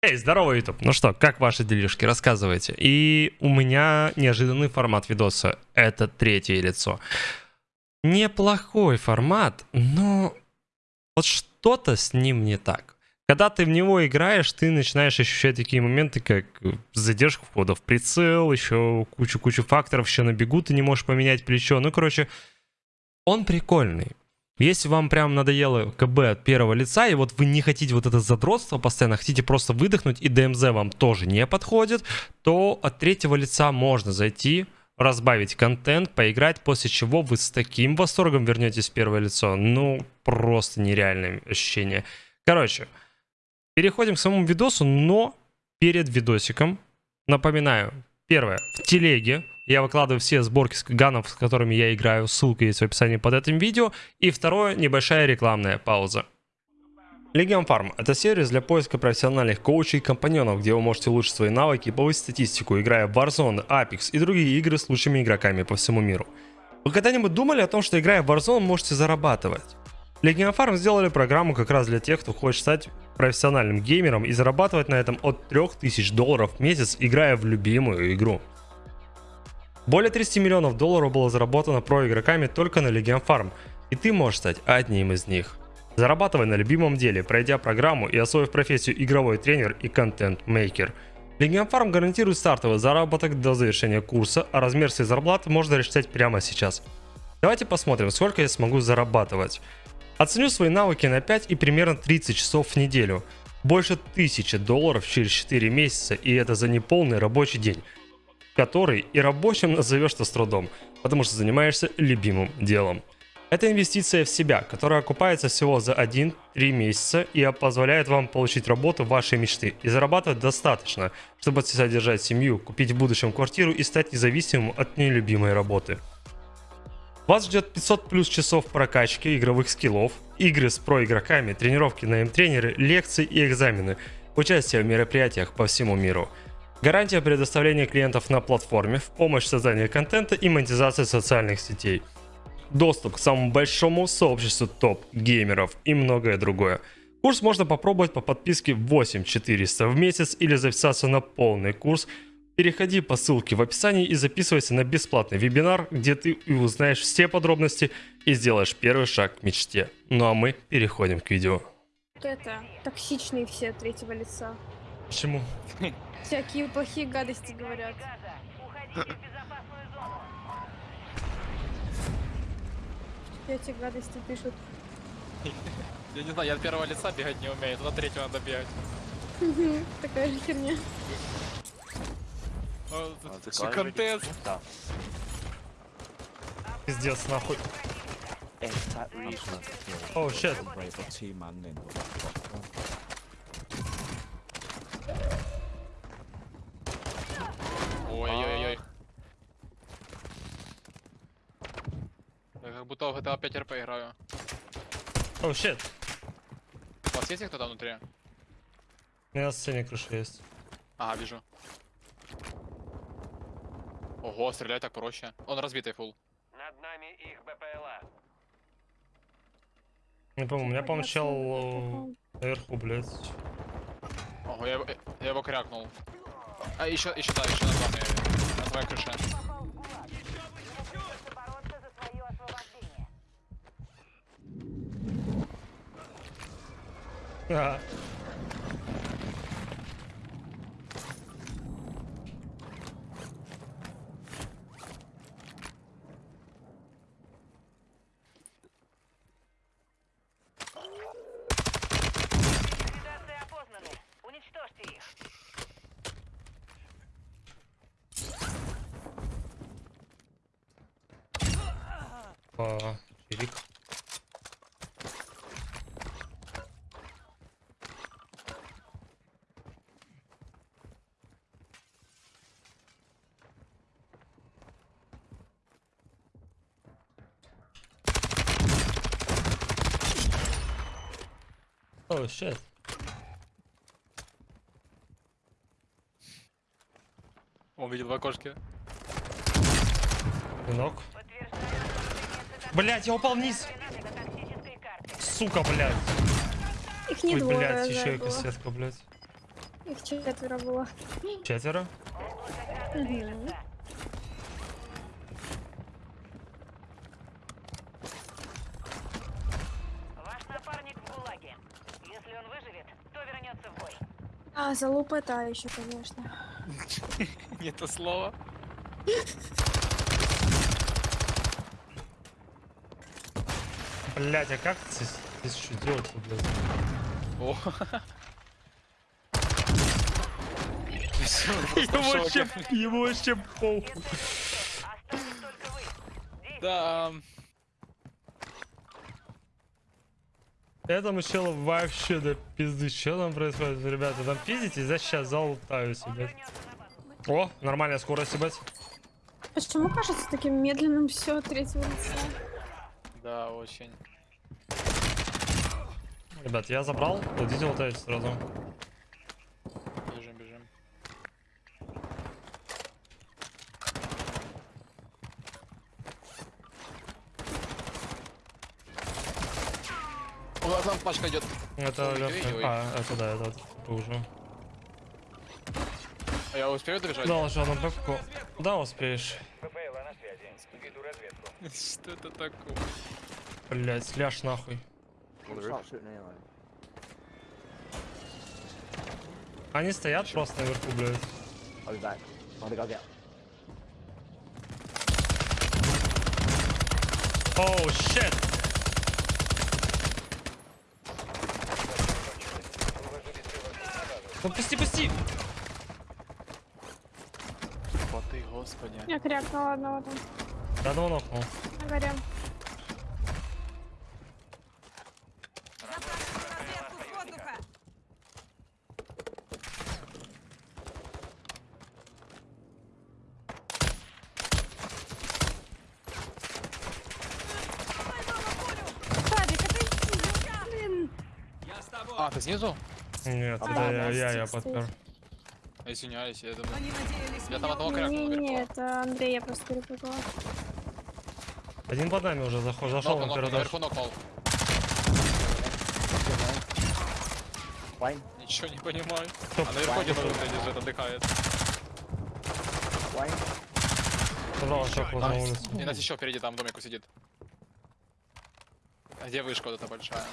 Эй, здорово, YouTube. Ну что, как ваши делишки? Рассказывайте. И у меня неожиданный формат видоса. Это третье лицо. Неплохой формат, но вот что-то с ним не так. Когда ты в него играешь, ты начинаешь ощущать такие моменты, как задержка входа в прицел, еще кучу-кучу факторов, еще на бегу ты не можешь поменять плечо. Ну, короче, он прикольный. Если вам прям надоело КБ от первого лица, и вот вы не хотите вот это задротство постоянно, хотите просто выдохнуть, и ДМЗ вам тоже не подходит, то от третьего лица можно зайти, разбавить контент, поиграть, после чего вы с таким восторгом вернетесь в первое лицо. Ну, просто нереальное ощущение. Короче, переходим к самому видосу, но перед видосиком, напоминаю, первое, в телеге я выкладываю все сборки с ганов, с которыми я играю. Ссылка есть в описании под этим видео. И второе, небольшая рекламная пауза. Legion Farm – это сервис для поиска профессиональных коучей и компаньонов, где вы можете улучшить свои навыки и повысить статистику, играя в Warzone, Apex и другие игры с лучшими игроками по всему миру. Вы когда-нибудь думали о том, что играя в Warzone можете зарабатывать? Legion Farm сделали программу как раз для тех, кто хочет стать профессиональным геймером и зарабатывать на этом от 3000 долларов в месяц, играя в любимую игру. Более 30 миллионов долларов было заработано про игроками только на Legion Farm, и ты можешь стать одним из них. Зарабатывай на любимом деле, пройдя программу и освоив профессию игровой тренер и контент-мейкер. Legion Farm гарантирует стартовый заработок до завершения курса, а размер своей зарплаты можно рассчитать прямо сейчас. Давайте посмотрим, сколько я смогу зарабатывать. Оценю свои навыки на 5 и примерно 30 часов в неделю. Больше 1000 долларов через 4 месяца, и это за неполный рабочий день который и рабочим назовешь-то с трудом, потому что занимаешься любимым делом. Это инвестиция в себя, которая окупается всего за 1-3 месяца и позволяет вам получить работу вашей мечты и зарабатывать достаточно, чтобы содержать семью, купить в будущем квартиру и стать независимым от нелюбимой работы. Вас ждет 500 плюс часов прокачки игровых скиллов, игры с про-игроками, тренировки на М-тренеры, лекции и экзамены, участие в мероприятиях по всему миру – Гарантия предоставления клиентов на платформе, в помощь в создании контента и монетизации социальных сетей. Доступ к самому большому сообществу топ-геймеров и многое другое. Курс можно попробовать по подписке 8400 в месяц или записаться на полный курс. Переходи по ссылке в описании и записывайся на бесплатный вебинар, где ты и узнаешь все подробности и сделаешь первый шаг к мечте. Ну а мы переходим к видео. Это токсичные все третьего лица. Почему? Всякие плохие гадости говорят. Эти гадости пишут. Я не знаю, я от первого лица бегать не умею, туда третьего надо бегать. Такая же херня. Контент? Пиздец, нахуй. О, щет. Ой-ой-ой. Я как будто в GTA 5 RP играю. О, щет. У вас есть кто-то внутри? У меня на сцене крыша есть. Ага, вижу. Ого, стрелять так проще. Он разбитый фул. Над нами их БПЛА. Не помню, у меня помчал наверху, блядь. Ого, я, его- я его крякнул. А, еще, еще, да, еще над вами. На твоей крыше. Uh -huh. Щет. Он видел в окошке. Нахождение Блять, я упал вниз. Сука, блядь. Их не Ой, двое блядь, да, еще и кассетка, блядь. Их четверо было. Четверо? Мгм. А, залупа та еще, конечно. Не то слово. Блять, а как здесь, здесь что делать блядь? О. Ему вообще, ему вообще похуй. Да. Этому челу вообще до пизды. Что там происходит, ребята? Там пиздите, я сейчас залутаю Он себе. вернется на базу. О, нормальная скорость, ебать. Почему кажется таким медленным все третьего лица? Да, очень. Ребят, я забрал. Идите лутайте сразу. Пачка идет. Это Ой, легкая. ой, ой. А, это да, это уже. А я успею добежать? Должен на бэкку. Да, успеешь. ППЛА на связи. Веду разведку. Что это такое? Блять, сляж нахуй. Они стоят просто наверху, блядь. Оу, щет! Ну пусти, пусти! Боты, господи. Я крякнула одного там. Я одного нокнул. На горе. А, ты снизу? Нет, А, это да, я, я, я подпер. Извиняюсь, я думаю. Я там одного крякнул Не, не, наверху. это Андрей, я просто перепутала. Один под нами уже заход, зашел нокнул, первый этаж. наверху нокнул. Ничего не понимаю. А наверху где-то лежит, отдыхает. Забрал шок на улицу. И нас еще впереди там домику сидит. А где вышка вот эта большая?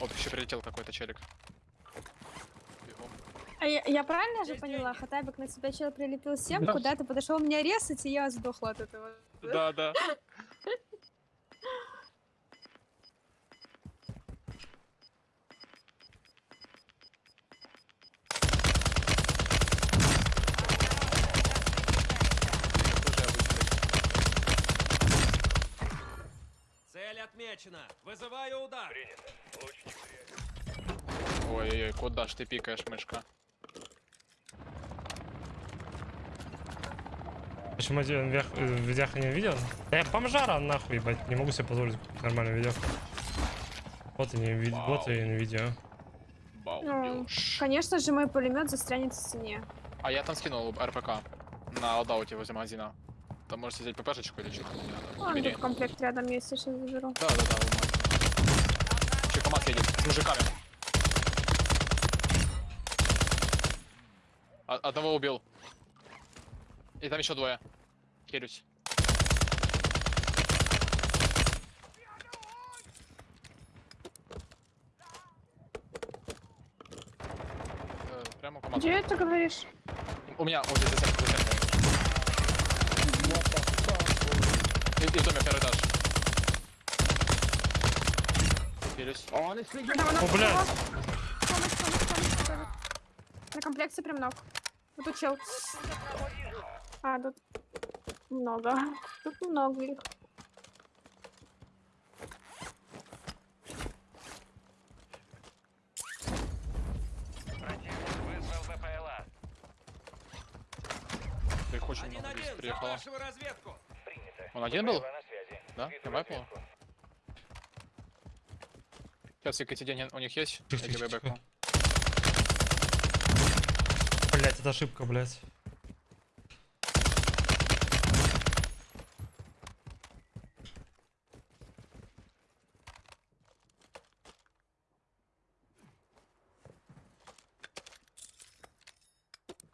Оп, еще прилетел какой-то челик. А я, я правильно же поняла? Хатабик на себя чел прилепил семку, да. ты подошел меня резать, и я сдохла от этого. Да, да. Цель отмечена. Вызываю удар. Ой-ой-ой, куда ж ты пикаешь, мышка? Почему один вверх, э, в видях не видел? Да я бомжара нахуй, ебать. Не могу себе позволить купить нормальное видео. Вот и не видео, вот и не видео. Ну, конечно же, мой пулемет застрянет в стене. А я там скинул РПК на лодауте возле магазина. Там можете взять ППшечку или что-то. Вон Бери. тут комплект рядом есть, я сейчас заберу. Да, да, да, вот. Чекомат едет с мужиками. А- одного убил. И там еще двое. Херюсь. Э, Прямо у команды. Где это говоришь? У меня вот здесь за стенкой, за стенкой. И, и в доме первый этаж. Херюсь. О, блядь! На комплекте прям ног. Вот тут чел. А, тут много. Тут много их. Противник вызвал ППЛА. Их очень Один много здесь приехало. Он один был? Да? По разведку. Сейчас Екатерине у них есть? Я тебе. Блять, это ошибка, блять.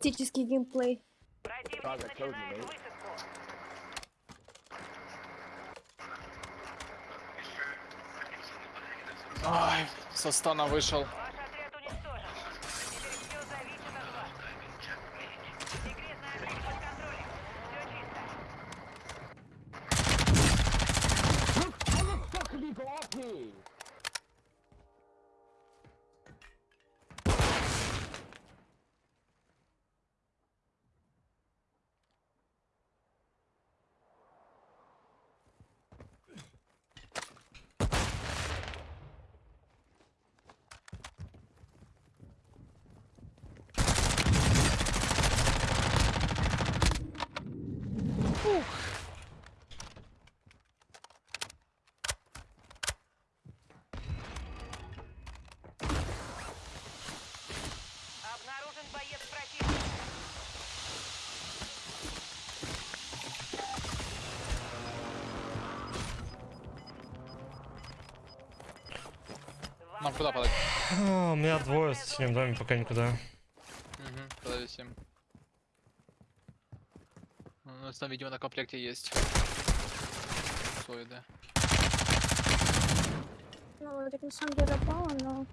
Тактический геймплей. Противник начинает высадку. Ай, со стана вышел. Нам куда подать? А, У меня двое в соседнем доме, пока никуда. Угу, подависим. У нас там, видимо, на комплекте есть. Соиды. Ну, так на самом деле попало, но...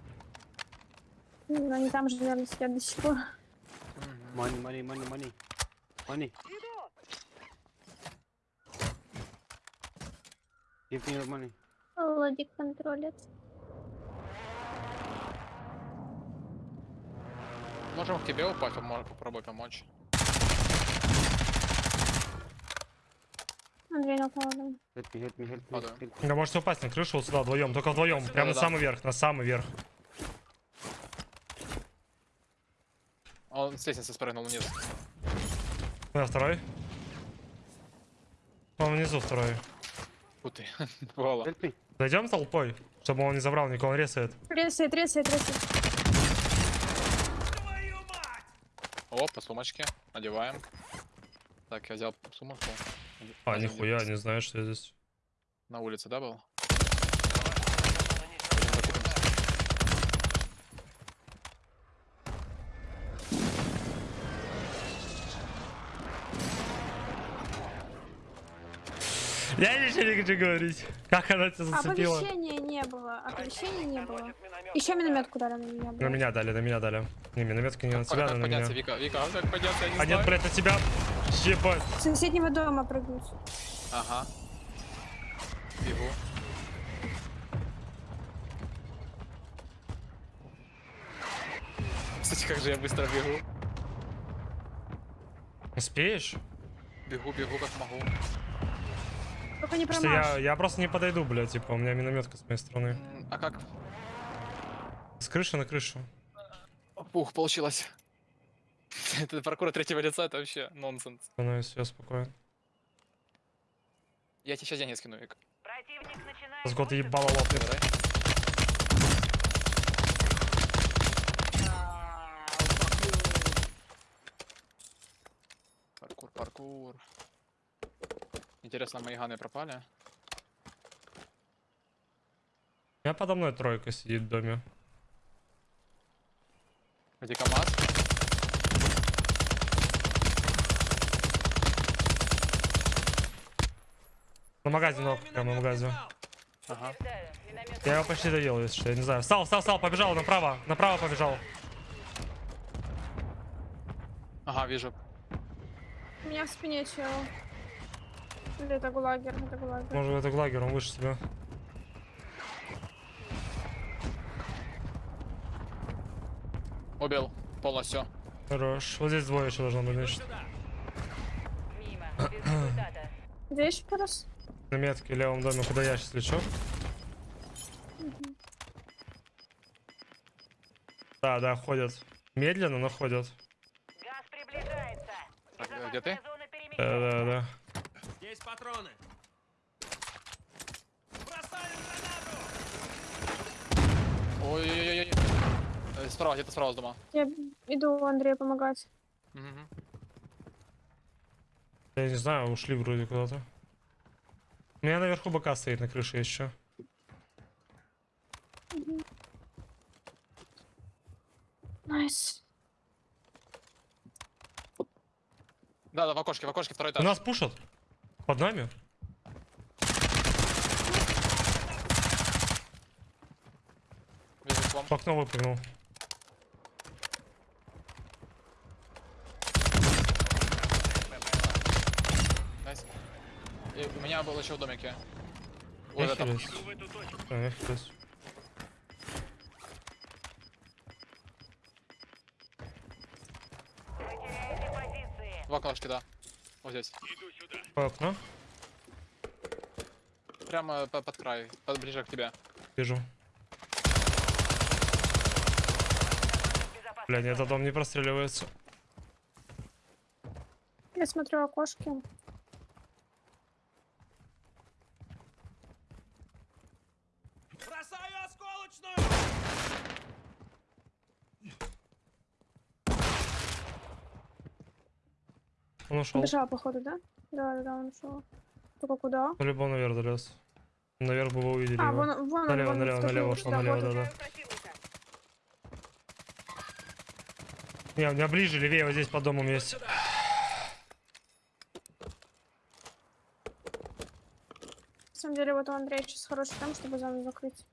Ну, они там же, наверное, сидят до сих пор. Money, money, money, money. Money. Give me your money. Владик контролит. Можем к тебе упасть, помо- попробуй помочь. Андрей. Help me, help me, help me. Падаю. Help me. Вы можете упасть на крышу вот сюда вдвоем, только вдвоем, прямо на самый верх, на самый верх. Он с лестницы спрыгнул вниз. У меня второй. Он внизу второй. Фу ты, бывало. Help me. Зайдем толпой, чтобы он не забрал, никого он ресает. Тресает, тресает, тресает. О, по сумочке. Надеваем. Так, я взял сумочку. А, нихуя, не знаю, что я здесь. На улице, да, был? Я ничего не хочу говорить. Как она тебя зацепила? Оповещения не было, оповещения не было. Еще минометку дали на меня. На меня дали, на меня дали. Не, минометки не на тебя, на меня. Вика? Вика, как подняться, я не А нет, блядь, на тебя. Ебать. С соседнего дома прыгнуть. Ага. Бегу. Кстати, как же я быстро бегу. Успеешь? Бегу, бегу, как могу. Только не Что я, промажь. я просто не подойду, блядь, типа, у меня минометка с моей стороны. А как? С крыши на крышу. Ух, получилось. Это паркур от третьего лица, это вообще нонсенс. Становись, все спокойно. Я тебе сейчас деньги скину, Вик. Противник начинает Сгод ебало лопнет. Интересно, мои ганы пропали? У меня подо мной тройка сидит в доме. Где КамАЗ? На ног, прямо на зал. Ага. Я его почти доел, если что, я не знаю. Встал, встал, встал, побежал направо, направо побежал. Ага, вижу. У меня в спине чел. Или это гулагер, это гулагер. Может, это глагер, он выше тебя. Убил. Полностью. Хорош. Вот здесь двое еще должно быть, значит. Мимо. Без результата. Где еще раз? На метке в левом доме, куда я сейчас лечу. Да, да, ходят. Медленно, но ходят. Газ приближается. Так, э, где ты? Да, да, да. Патроны. Бросаю гранату! Ой-ой-ой-ой. Э, Справа, где-то справа с дома. Я иду Андрею помогать. Мгм. Я не знаю, ушли вроде куда-то. У меня наверху БК стоит на крыше еще. Nice. Да, да, в окошке, в окошке, второй У этаж. нас пушат. Под нами. В окно выпрыгнул. Nice. И у меня был еще в домике. Вот это. я хилюсь. В окошке, да. Вот здесь. По окно. Прямо по- под край, под, ближе к тебе. Вижу. Безопасность Бля, нет, этот дом не простреливается. Я смотрю окошки. Бросаю осколочную! Он ушел. Бежал, походу, да? Да, да, да, он ушел. Только куда? По-любому наверх долез. Наверх бы вы увидели А, его. вон, вон, он, Налево, вон, налево, налево ушел, да, налево, он. да, да. Не, у меня ближе, левее, вот здесь под домом есть. На самом деле, вот у Андрея сейчас хороший там, чтобы зону закрыть.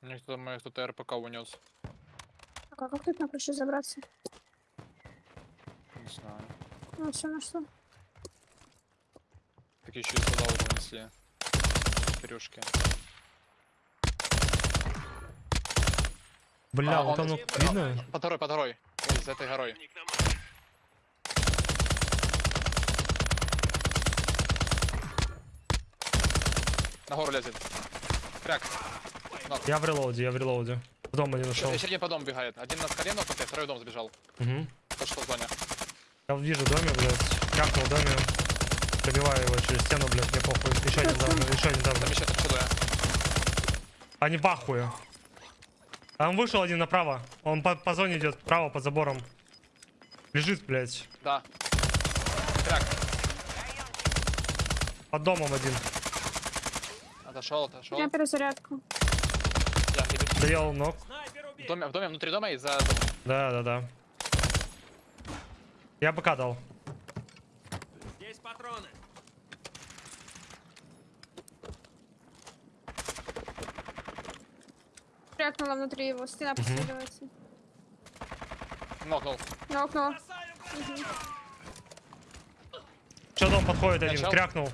Кто-то, мне кто-то РПК унес. Так, а как тут на крышу забраться? Не знаю. Ну, все нашло. Так еще и туда вот унесли. Четырюшки. Бля, А, вот он- оно видно? По второй, по второй. Ой, за этой горой. На гору лезет. Кряк. Я в релоуде, я в релоуде. В дом один ушел. Еще один по дому бегает. Один на скале нокнутый, второй в дом забежал. Угу. Тот, что в зоне. Я вижу доме, блядь. Капнул в доме. Пробиваю его через стену, блядь, мне похуй. Еще один дом, еще один дом. Там еще отсюда. Они в ахуе. А он вышел один направо. Он по, по зоне идет, право, под забором. Лежит, блядь. Да. Кряк. Под домом один. Отошел, отошел. Я иду. Доел ног. В доме, в доме, внутри дома и за... Да, да, да. Я БК дал. Здесь патроны! Прятнула внутри его, стена преследователь. Нокнул. Гранату! Че дом подходит один, Начал? крякнул.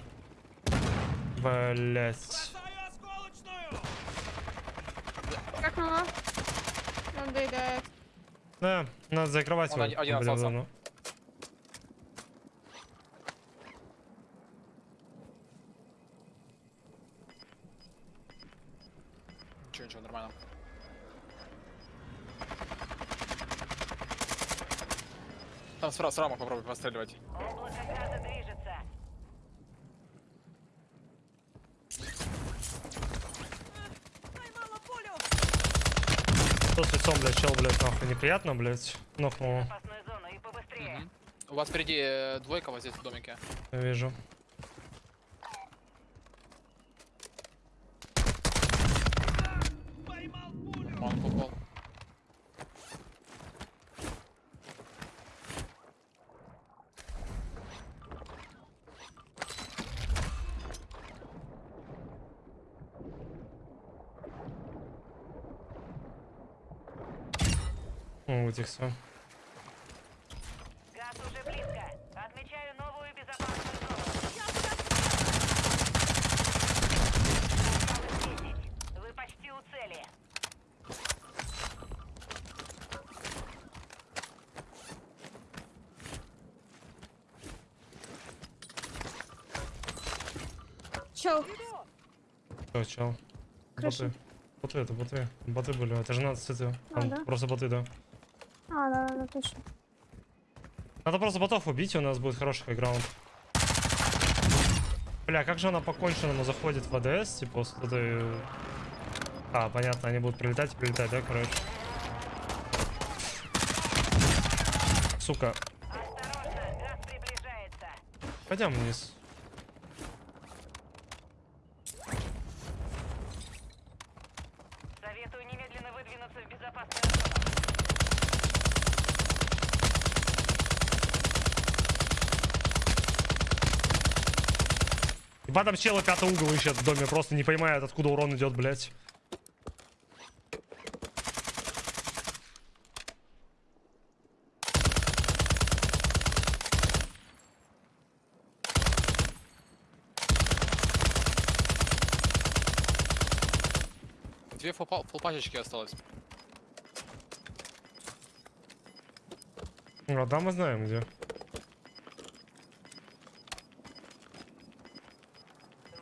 Блять. Бросаю осколочную! Прятнула. Он доедает. Да, надо закрывать Он его. один- один блин, остался. Ничего, ничего, нормально. Там с, с рамок попробуй постреливать. Что с лицом, блядь, чел, блядь, нахуй неприятно, блядь. Мгм. У вас впереди э, двойка вот здесь в домике. я вижу. О, утихся. Газ уже близко. Отмечаю новую безопасную зону. Осталось 10. Вы почти у цели. Чел, Чё, чел? Крыша. Боты. Боты, это боты. Боты были, это же надо цветы. А, да? Просто боты, да. А, да, да, точно. Надо просто ботов убить, и у нас будет хороший хайграунд. Бля, как же она по конченному заходит в АДС, типа, с этой... А, понятно, они будут прилетать и прилетать, да, короче? Сука, пойдем вниз. Советую немедленно выдвинуться в безопасную зону. Ебать там челы пятый угол ищет в доме, просто не понимает, откуда урон идет, блядь. Две фулпа- фулпачечки осталось. Ну, да, мы знаем где.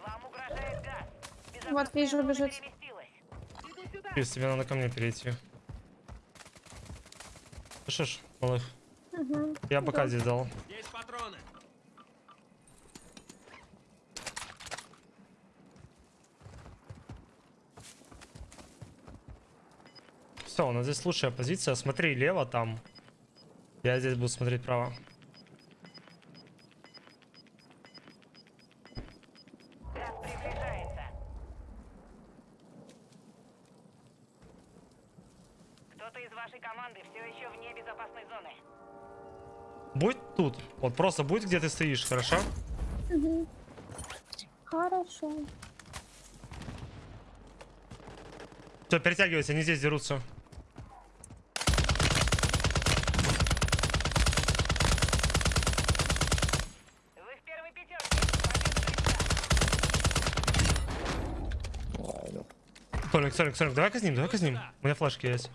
Вам угрожает газ. Вот, вижу, бежит. Пиздец, тебе надо ко мне перейти. Слышишь, малых? Угу. Я бока здесь дал. Здесь патроны. Все, у нас здесь лучшая позиция. Смотри лево там. Я здесь буду смотреть право. Кто-то из вашей команды все еще вне безопасной зоны. Будь тут. Вот просто будь где ты стоишь, хорошо? Угу. Хорошо. Все, перетягивайся, они здесь дерутся. Толик, Толик, Толик, давай казним, давай казним. У меня флешки есть.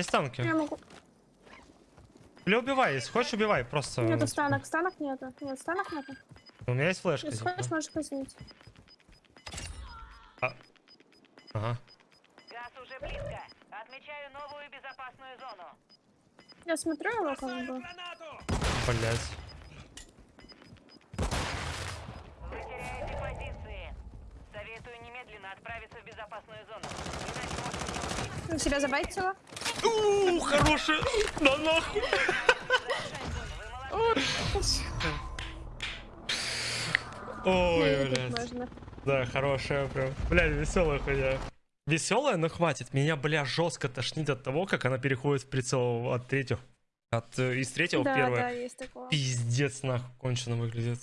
Есть танки. Я могу. Или убивай, если хочешь, убивай, просто. Нету станок, станок нету. Нет, станок нету. У меня есть флешка. Если хочешь, можешь казнить. Ага. Газ уже близко. Отмечаю новую безопасную зону. Я смотрю его как Бросаю бы. гранату. Блять. Вы теряете позиции. Советую немедленно отправиться в безопасную зону. Иначе себя забайтила. Ууу, хороший. Да нахуй. Ой, блядь. Да, хорошая прям. Блядь, веселая хуйня. Веселая, но хватит. Меня, бля, жестко тошнит от того, как она переходит в прицел от третьего. От, э, из третьего в Да, первое. да, есть такое. Пиздец, нахуй, кончено выглядит.